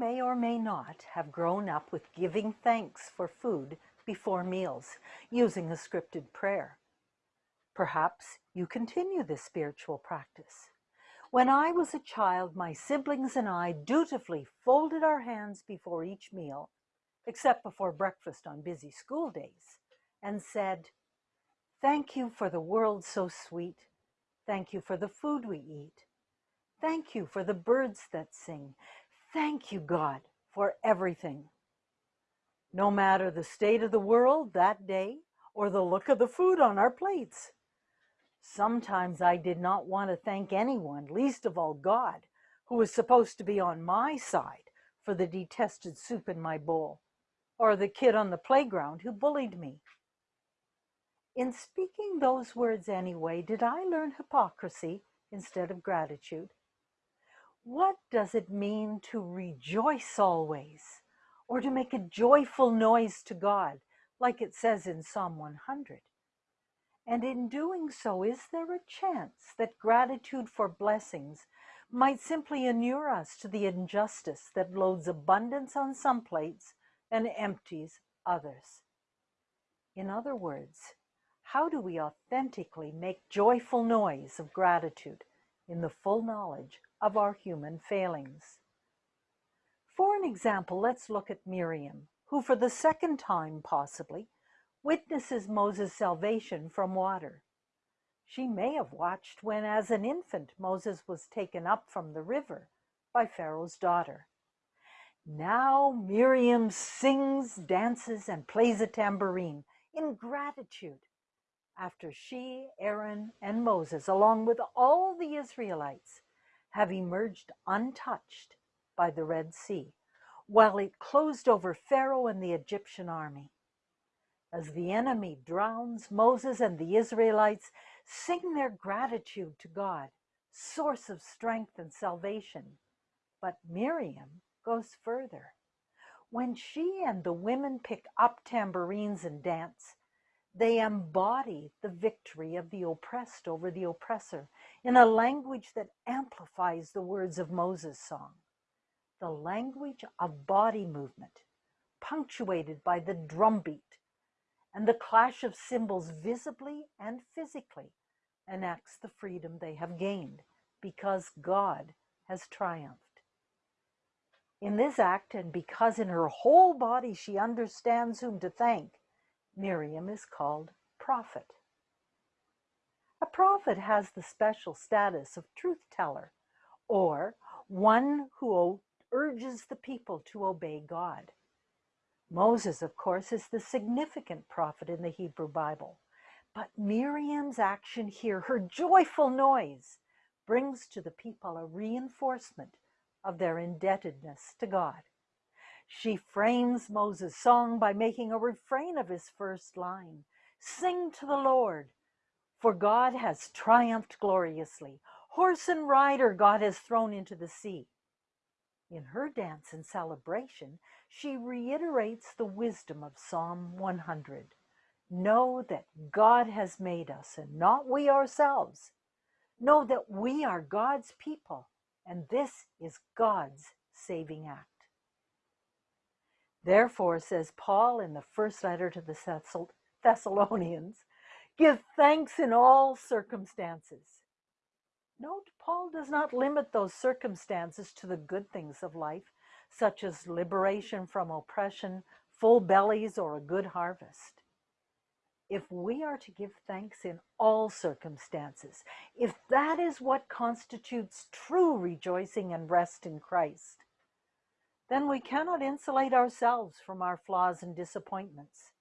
may or may not have grown up with giving thanks for food before meals using a scripted prayer. Perhaps you continue this spiritual practice. When I was a child, my siblings and I dutifully folded our hands before each meal, except before breakfast on busy school days, and said, Thank you for the world so sweet. Thank you for the food we eat. Thank you for the birds that sing. Thank you, God, for everything. No matter the state of the world that day or the look of the food on our plates. Sometimes I did not want to thank anyone, least of all God, who was supposed to be on my side for the detested soup in my bowl, or the kid on the playground who bullied me. In speaking those words anyway, did I learn hypocrisy instead of gratitude? What does it mean to rejoice always, or to make a joyful noise to God, like it says in Psalm 100? And in doing so, is there a chance that gratitude for blessings might simply inure us to the injustice that loads abundance on some plates and empties others? In other words, how do we authentically make joyful noise of gratitude in the full knowledge of our human failings? For an example, let's look at Miriam, who for the second time possibly witnesses Moses' salvation from water. She may have watched when, as an infant, Moses was taken up from the river by Pharaoh's daughter. Now Miriam sings, dances, and plays a tambourine in gratitude after she, Aaron, and Moses, along with all the Israelites, have emerged untouched by the Red Sea, while it closed over Pharaoh and the Egyptian army. As the enemy drowns, Moses and the Israelites sing their gratitude to God, source of strength and salvation. But Miriam goes further. When she and the women pick up tambourines and dance, they embody the victory of the oppressed over the oppressor in a language that amplifies the words of Moses' song. The language of body movement, punctuated by the drumbeat and the clash of cymbals visibly and physically enacts the freedom they have gained because God has triumphed. In this act, and because in her whole body she understands whom to thank, Miriam is called prophet. A prophet has the special status of truth teller, or one who urges the people to obey God. Moses, of course, is the significant prophet in the Hebrew Bible. But Miriam's action here, her joyful noise, brings to the people a reinforcement of their indebtedness to God. She frames Moses' song by making a refrain of his first line Sing to the Lord, for God has triumphed gloriously. Horse and rider God has thrown into the sea. In her dance and celebration, she reiterates the wisdom of Psalm 100. Know that God has made us and not we ourselves. Know that we are God's people and this is God's saving act. Therefore, says Paul in the first letter to the Thessalonians, give thanks in all circumstances. Note, Paul does not limit those circumstances to the good things of life, such as liberation from oppression, full bellies, or a good harvest. If we are to give thanks in all circumstances, if that is what constitutes true rejoicing and rest in Christ, then we cannot insulate ourselves from our flaws and disappointments,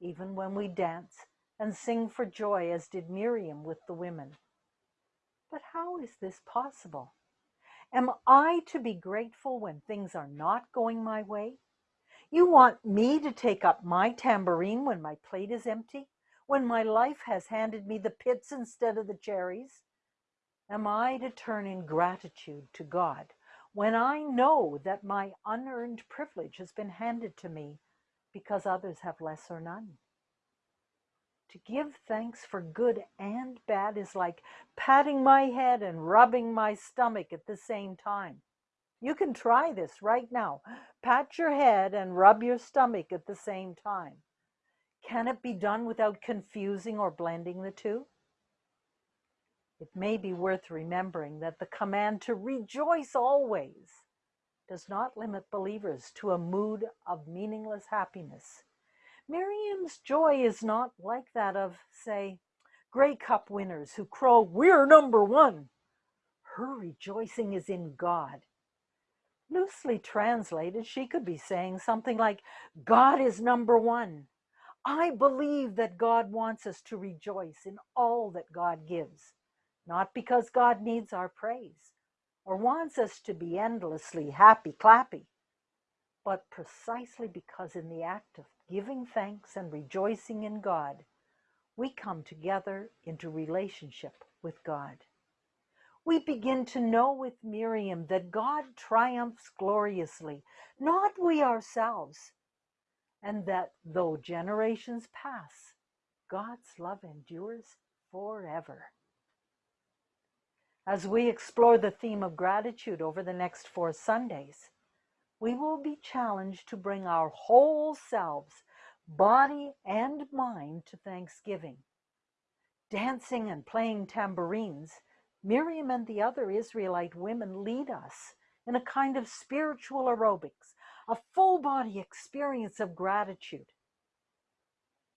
even when we dance and sing for joy, as did Miriam with the women. But how is this possible? Am I to be grateful when things are not going my way? You want me to take up my tambourine when my plate is empty? When my life has handed me the pits instead of the cherries? Am I to turn in gratitude to God when I know that my unearned privilege has been handed to me because others have less or none. To give thanks for good and bad is like patting my head and rubbing my stomach at the same time. You can try this right now. Pat your head and rub your stomach at the same time. Can it be done without confusing or blending the two? It may be worth remembering that the command to rejoice always does not limit believers to a mood of meaningless happiness. Miriam's joy is not like that of, say, Grey Cup winners who crow, We're number one. Her rejoicing is in God. Loosely translated, she could be saying something like, God is number one. I believe that God wants us to rejoice in all that God gives, not because God needs our praise or wants us to be endlessly happy clappy, but precisely because in the act of giving thanks and rejoicing in God, we come together into relationship with God. We begin to know with Miriam that God triumphs gloriously, not we ourselves, and that though generations pass, God's love endures forever. As we explore the theme of gratitude over the next four Sundays, we will be challenged to bring our whole selves body and mind to thanksgiving. Dancing and playing tambourines, Miriam and the other Israelite women lead us in a kind of spiritual aerobics, a full body experience of gratitude.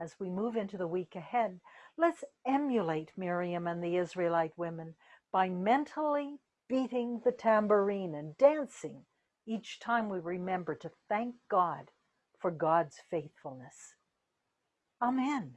As we move into the week ahead, let's emulate Miriam and the Israelite women by mentally beating the tambourine and dancing each time we remember to thank God for God's faithfulness. Amen.